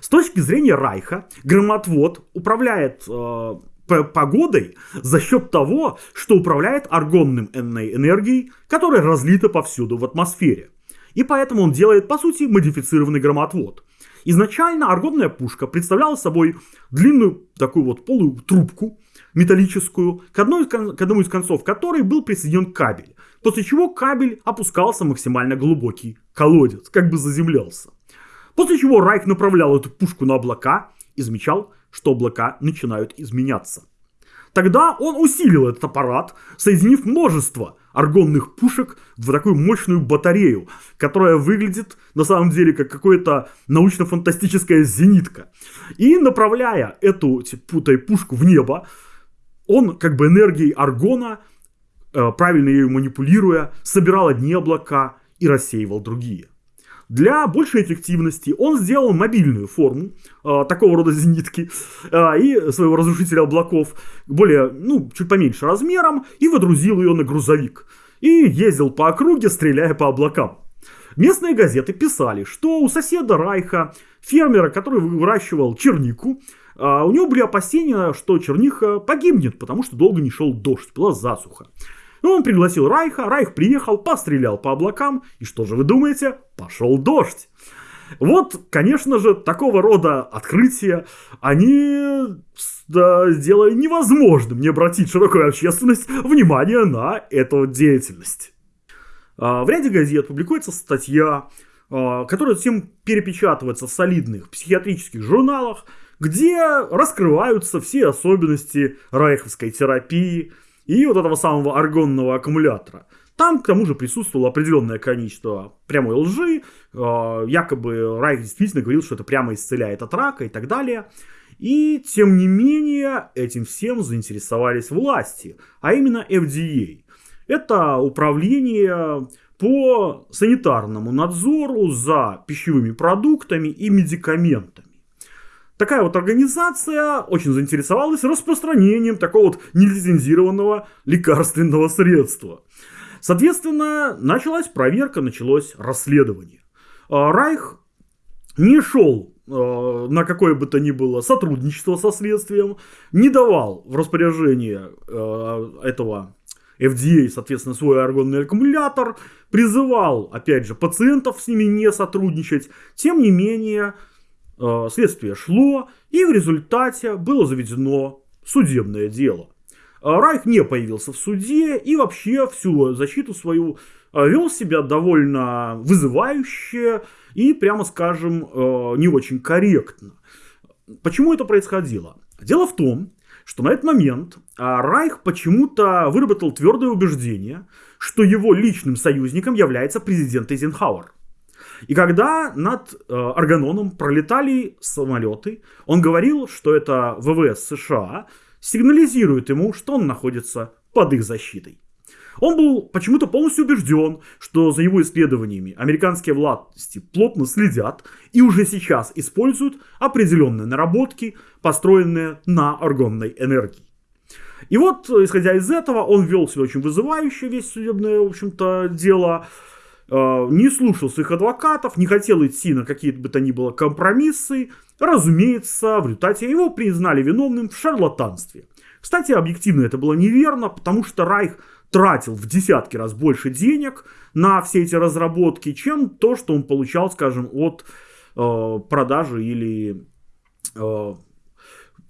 Speaker 1: С точки зрения Райха, громотвод управляет э, погодой за счет того, что управляет аргонным энергией, которая разлита повсюду в атмосфере. И поэтому он делает, по сути, модифицированный громотвод. Изначально аргонная пушка представляла собой длинную такую вот полую трубку металлическую, к, одной, к одному из концов которой был присоединен кабель, после чего кабель опускался в максимально глубокий колодец, как бы заземлялся. После чего Райк направлял эту пушку на облака и замечал, что облака начинают изменяться. Тогда он усилил этот аппарат, соединив множество аргонных пушек в такую мощную батарею, которая выглядит на самом деле как какая-то научно-фантастическая зенитка. И направляя эту путай пушку в небо, он как бы энергией аргона, э, правильно ее манипулируя, собирал одни облака и рассеивал другие. Для большей эффективности он сделал мобильную форму э, такого рода зенитки э, и своего разрушителя облаков, более, ну, чуть поменьше размером, и водрузил ее на грузовик. И ездил по округе, стреляя по облакам. Местные газеты писали, что у соседа Райха, фермера, который выращивал чернику, э, у него были опасения, что черниха погибнет, потому что долго не шел дождь, была засуха. И он пригласил Райха, Райх приехал, пострелял по облакам, и что же вы думаете? Пошел дождь. Вот, конечно же, такого рода открытия, они да, сделали невозможным не обратить широкую общественность внимание на эту деятельность. А, в ряде газет публикуется статья, а, которая затем перепечатывается в солидных психиатрических журналах, где раскрываются все особенности райховской терапии – и вот этого самого аргонного аккумулятора. Там, к тому же, присутствовало определенное количество прямой лжи. А, якобы Райх действительно говорил, что это прямо исцеляет от рака и так далее. И, тем не менее, этим всем заинтересовались власти, а именно FDA. Это управление по санитарному надзору за пищевыми продуктами и медикаментами. Такая вот организация очень заинтересовалась распространением такого вот нелицензированного лекарственного средства. Соответственно, началась проверка, началось расследование. А, Райх не шел а, на какое бы то ни было сотрудничество со следствием, не давал в распоряжение а, этого FDA, соответственно, свой аргонный аккумулятор, призывал, опять же, пациентов с ними не сотрудничать. Тем не менее, следствие шло, и в результате было заведено судебное дело. Э, Райх не появился в суде и вообще всю защиту свою э, вел себя довольно вызывающе и, прямо скажем, не очень корректно. Почему это происходило? Дело в том, что на этот момент Райх почему-то выработал твердое убеждение, что его личным союзником является президент Эйзенхауэр. И когда над э, Арганоном пролетали самолеты, он говорил, что это ВВС США сигнализирует ему, что он находится под их защитой. Он был почему-то полностью убежден, что за его исследованиями американские власти плотно следят и уже сейчас используют определенные наработки, построенные на аргонной энергии. И вот, исходя из этого, он вел себя очень вызывающе, весь судебное, в общем-то, дело, э, не слушал своих адвокатов, не хотел идти на какие-то бы то ни было компромиссы. Разумеется, в результате его признали виновным в шарлатанстве. Кстати, объективно это было неверно, потому что Райх тратил в десятки раз больше денег на все эти разработки, чем то, что он получал, скажем, от э, продажи или э,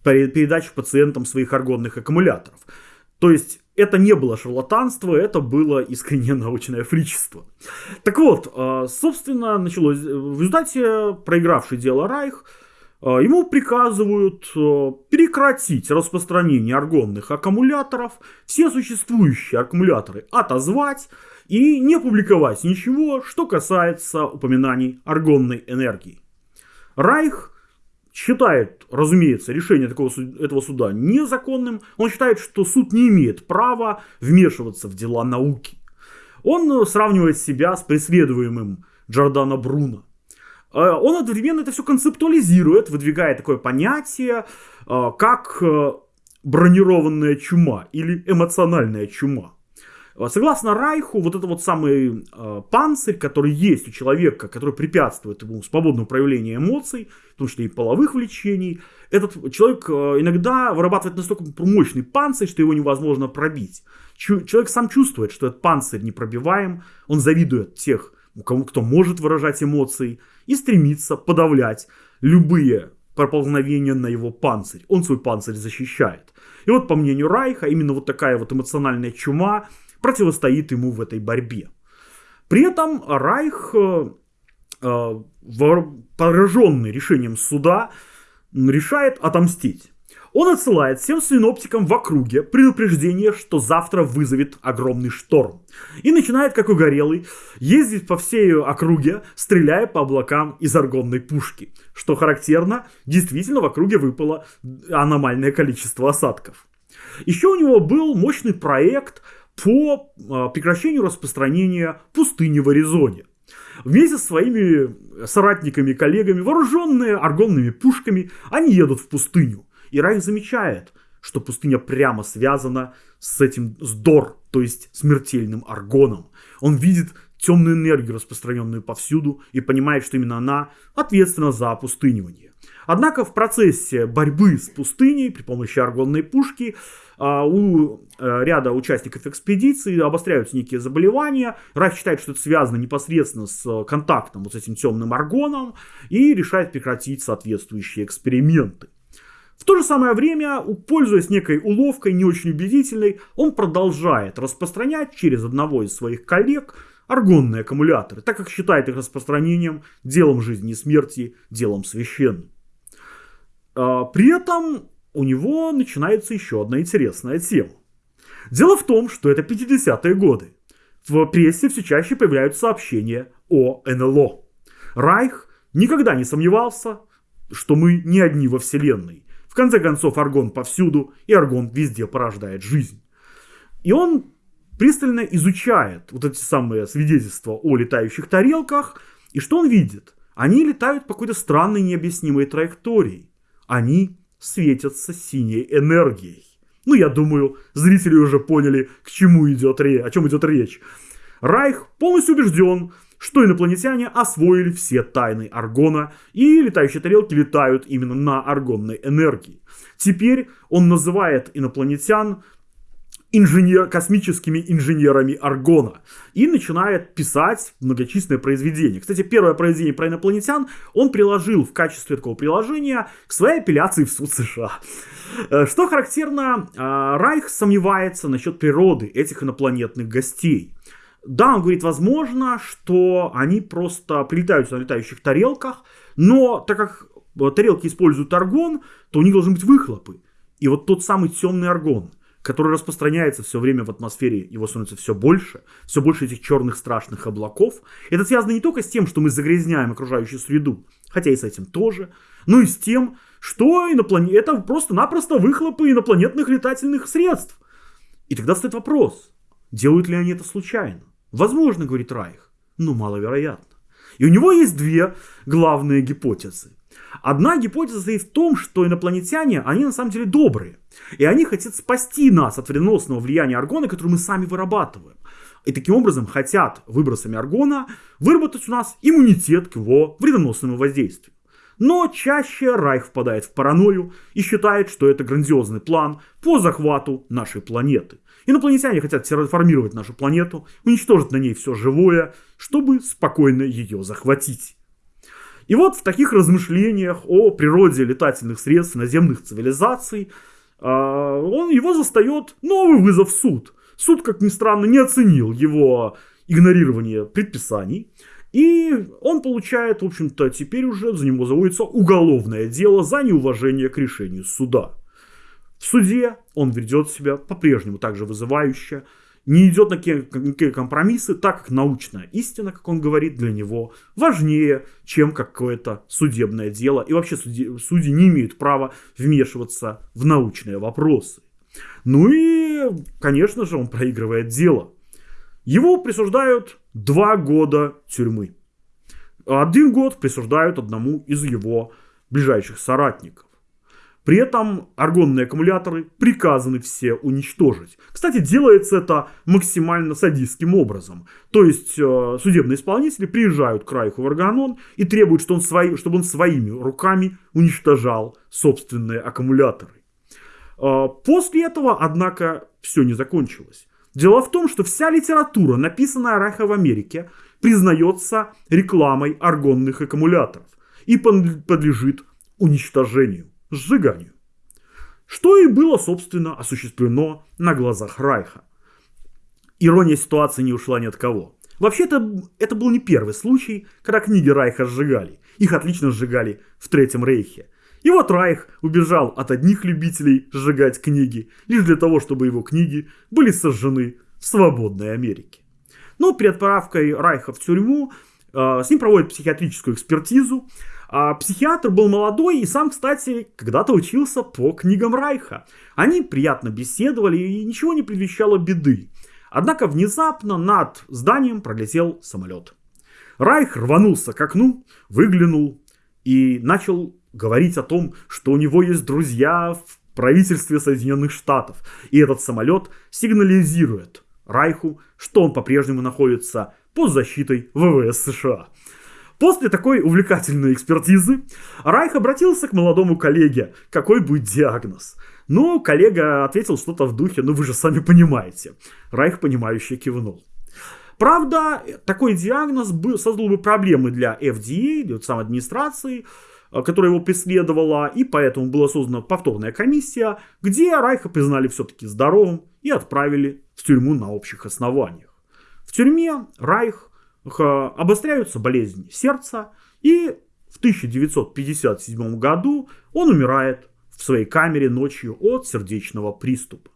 Speaker 1: передачи пациентам своих аргонных аккумуляторов. То есть это не было шарлатанство, это было искреннее научное фричество. Так вот, э, собственно, началось в результате проигравший дело Райх, э, ему приказывают э, прекратить распространение аргонных аккумуляторов, все существующие аккумуляторы отозвать и не публиковать ничего, что касается упоминаний аргонной энергии. Райх считает, разумеется, решение такого, этого суда незаконным. Он считает, что суд не имеет права вмешиваться в дела науки. Он сравнивает себя с преследуемым Джордана Бруно. Э, он одновременно это все концептуализирует, выдвигая такое понятие, э, как э, бронированная чума или эмоциональная чума. Э, согласно Райху, вот это вот самый э, панцирь, который есть у человека, который препятствует ему свободному проявлению эмоций, в том числе и половых влечений, этот человек э, иногда вырабатывает настолько мощный панцирь, что его невозможно пробить. Чу- человек сам чувствует, что этот панцирь непробиваем, он завидует тех, кому кто может выражать эмоции, и стремится подавлять любые проползновения на его панцирь. Он свой панцирь защищает. И вот, по мнению Райха, именно вот такая вот эмоциональная чума противостоит ему в этой борьбе. При этом Райх, э, э, пораженный решением суда, решает отомстить. Он отсылает всем синоптикам в округе предупреждение, что завтра вызовет огромный шторм. И начинает, как угорелый, ездить по всей округе, стреляя по облакам из аргонной пушки. Что характерно, действительно в округе выпало аномальное количество осадков. Еще у него был мощный проект по а, прекращению распространения пустыни в Аризоне. Вместе со своими соратниками и коллегами, вооруженные аргонными пушками, они едут в пустыню. И Райх замечает, что пустыня прямо связана с этим, с Дор, то есть смертельным аргоном. Он видит темную энергию, распространенную повсюду, и понимает, что именно она ответственна за опустынивание. Однако в процессе борьбы с пустыней при помощи аргонной пушки у э, ряда участников экспедиции обостряются некие заболевания. Райх считает, что это связано непосредственно с контактом вот с этим темным аргоном и решает прекратить соответствующие эксперименты. В то же самое время, пользуясь некой уловкой, не очень убедительной, он продолжает распространять через одного из своих коллег аргонные аккумуляторы, так как считает их распространением делом жизни и смерти, делом священным. А, при этом у него начинается еще одна интересная тема. Дело в том, что это 50-е годы. В прессе все чаще появляются сообщения о НЛО. Райх никогда не сомневался, что мы не одни во Вселенной. В конце концов, аргон повсюду, и аргон везде порождает жизнь. И он пристально изучает вот эти самые свидетельства о летающих тарелках, и что он видит? Они летают по какой-то странной необъяснимой траектории. Они светятся синей энергией. Ну, я думаю, зрители уже поняли, к чему идет речь, о чем идет речь. Райх полностью убежден, что инопланетяне освоили все тайны Аргона, и летающие тарелки летают именно на аргонной энергии. Теперь он называет инопланетян инженер, космическими инженерами Аргона. И начинает писать многочисленные произведения. Кстати, первое произведение про инопланетян он приложил в качестве такого приложения к своей апелляции в суд США. Э, что характерно, э, Райх сомневается насчет природы этих инопланетных гостей. Да, он говорит, возможно, что они просто прилетают на летающих тарелках, но так как тарелки используют аргон, то у них должны быть выхлопы. И вот тот самый темный аргон – который распространяется все время в атмосфере, его становится все больше, все больше этих черных страшных облаков. Это связано не только с тем, что мы загрязняем окружающую среду, хотя и с этим тоже, но и с тем, что иноплан... это просто-напросто выхлопы инопланетных летательных средств. И тогда стоит вопрос, делают ли они это случайно? Возможно, говорит Райх, но маловероятно. И у него есть две главные гипотезы. Одна гипотеза состоит в том, что инопланетяне, они на самом деле добрые. И они хотят спасти нас от вредоносного влияния аргона, которое мы сами вырабатываем. И таким образом хотят выбросами аргона выработать у нас иммунитет к его вредоносному воздействию. Но чаще Райх впадает в паранойю и считает, что это грандиозный план по захвату нашей планеты. Инопланетяне хотят терраформировать нашу планету, уничтожить на ней все живое, чтобы спокойно ее захватить. И вот в таких размышлениях о природе летательных средств наземных цивилизаций а, он его застает новый вызов в суд. Суд, как ни странно, не оценил его игнорирование предписаний. И он получает, в общем-то, теперь уже за него заводится уголовное дело за неуважение к решению суда. В суде он ведет себя по-прежнему также вызывающе, не идет на какие компромиссы, так как научная истина, как он говорит, для него важнее, чем какое-то судебное дело. И вообще судьи, судьи не имеют права вмешиваться в научные вопросы. Ну и, конечно же, он проигрывает дело. Его присуждают два года тюрьмы. Один год присуждают одному из его ближайших соратников. При этом аргонные аккумуляторы приказаны все уничтожить. Кстати, делается это максимально садистским образом. То есть э, судебные исполнители приезжают к Райху в Арганон и требуют, что он свои, чтобы он своими руками уничтожал собственные аккумуляторы. Э, после этого, однако, все не закончилось. Дело в том, что вся литература, написанная Райха в Америке, признается рекламой аргонных аккумуляторов и подлежит уничтожению, сжиганию. Что и было, собственно, осуществлено на глазах Райха. Ирония ситуации не ушла ни от кого. Вообще-то, это был не первый случай, когда книги Райха сжигали. Их отлично сжигали в Третьем Рейхе. И вот Райх убежал от одних любителей сжигать книги, лишь для того, чтобы его книги были сожжены в свободной Америке. Но перед отправкой Райха в тюрьму э, с ним проводят психиатрическую экспертизу. А психиатр был молодой и сам, кстати, когда-то учился по книгам Райха. Они приятно беседовали и ничего не предвещало беды. Однако внезапно над зданием пролетел самолет. Райх рванулся к окну, выглянул и начал говорить о том, что у него есть друзья в правительстве Соединенных Штатов. И этот самолет сигнализирует Райху, что он по-прежнему находится под защитой ВВС США. После такой увлекательной экспертизы Райх обратился к молодому коллеге, какой будет диагноз. Но коллега ответил что-то в духе, ну вы же сами понимаете. Райх, понимающе кивнул. Правда, такой диагноз создал бы проблемы для FDA, для самой администрации, Э, которая его преследовала, и поэтому была создана повторная комиссия, где Райха признали все-таки здоровым и отправили в тюрьму на общих основаниях. В тюрьме Райх обостряются болезни сердца, и в 1957 году он умирает в своей камере ночью от сердечного приступа.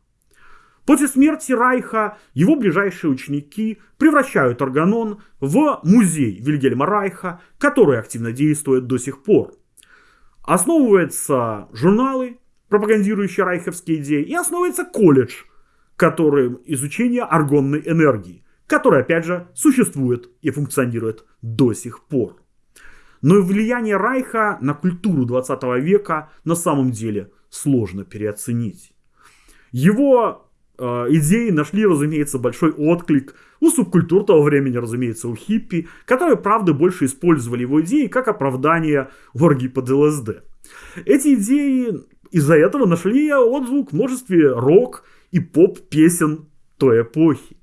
Speaker 1: После смерти Райха его ближайшие ученики превращают Органон в музей Вильгельма Райха, который активно действует до сих пор. Основываются журналы, пропагандирующие райховские идеи, и основывается колледж, который изучение аргонной энергии, который, опять же, существует и функционирует до сих пор. Но и влияние Райха на культуру 20 века на самом деле сложно переоценить. Его Э, идеи нашли, разумеется, большой отклик у субкультур того времени, разумеется, у хиппи, которые, правда, больше использовали его идеи как оправдание оргий под ЛСД. Эти идеи из-за этого нашли отзвук в множестве рок и поп-песен той эпохи.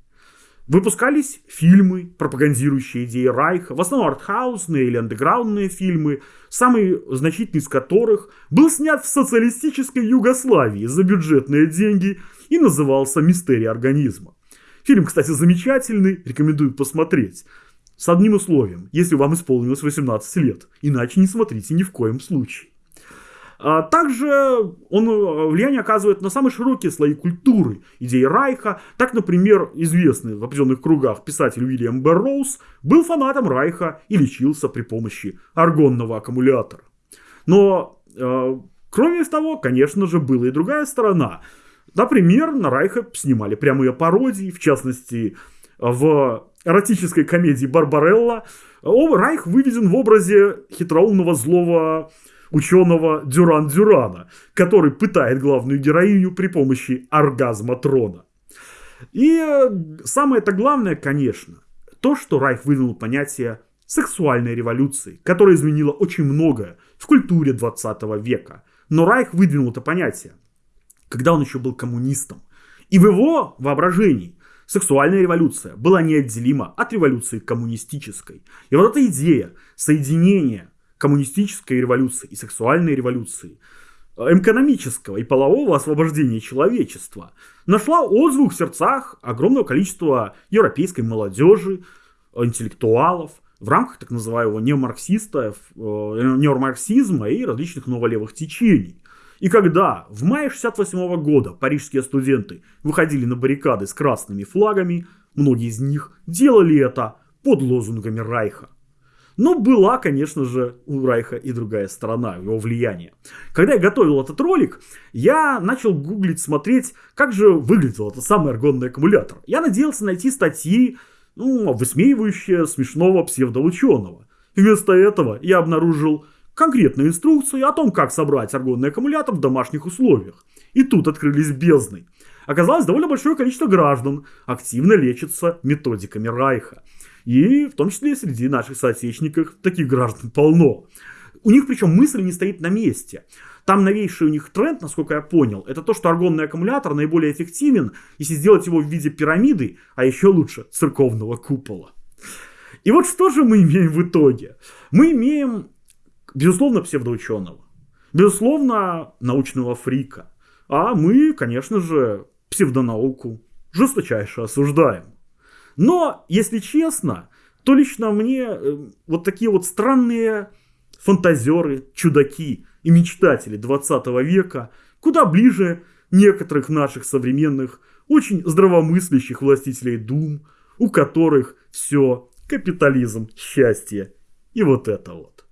Speaker 1: Выпускались фильмы, пропагандирующие идеи Райха, в основном артхаусные или андеграундные фильмы, самый значительный из которых был снят в социалистической Югославии за бюджетные деньги и назывался «Мистерия организма». Фильм, кстати, замечательный, рекомендую посмотреть. С одним условием, если вам исполнилось 18 лет, иначе не смотрите ни в коем случае. А также он э, влияние оказывает на самые широкие слои культуры, идеи Райха. Так, например, известный в определенных кругах писатель Уильям Берроуз был фанатом Райха и лечился при помощи аргонного аккумулятора. Но, э, кроме того, конечно же, была и другая сторона. Например, на Райха снимали прямые пародии, в частности, в эротической комедии «Барбарелла» Райх выведен в образе хитроумного злого ученого Дюран Дюрана, который пытает главную героиню при помощи оргазма трона. И э, самое-то главное, конечно, то, что Райх выдвинул понятие сексуальной революции, которая изменила очень многое в культуре 20 века. Но Райх выдвинул это понятие, когда он еще был коммунистом. И в его воображении сексуальная революция была неотделима от революции коммунистической. И вот эта идея соединения коммунистической революции и сексуальной революции, э, экономического и полового освобождения человечества, нашла отзвук в сердцах огромного количества европейской молодежи, интеллектуалов, в рамках так называемого неомарксистов, э, неомарксизма и различных новолевых течений. И когда в мае 68 года парижские студенты выходили на баррикады с красными флагами, многие из них делали это под лозунгами Райха. Но была, конечно же, у Райха и другая сторона, его влияния. Когда я готовил этот ролик, я начал гуглить, смотреть, как же выглядел этот самый аргонный аккумулятор. Я надеялся найти статьи, ну, высмеивающие смешного псевдоученого. Вместо этого я обнаружил конкретную инструкцию о том, как собрать аргонный аккумулятор в домашних условиях. И тут открылись бездны. Оказалось, довольно большое количество граждан активно лечится методиками Райха. И в том числе среди наших соотечественников таких граждан полно. У них причем мысль не стоит на месте. Там новейший у них тренд, насколько я понял, это то, что аргонный аккумулятор наиболее эффективен, если сделать его в виде пирамиды, а еще лучше церковного купола. И вот что же мы имеем в итоге? Мы имеем, безусловно, псевдоученого, безусловно, научного фрика, а мы, конечно же, псевдонауку жесточайше осуждаем. Но, если честно, то лично мне э, вот такие вот странные фантазеры, чудаки и мечтатели 20 века куда ближе некоторых наших современных, очень здравомыслящих властителей дум, у которых все капитализм, счастье и вот это вот.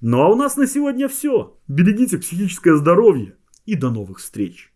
Speaker 1: Ну а у нас на сегодня все. Берегите психическое здоровье и до новых встреч.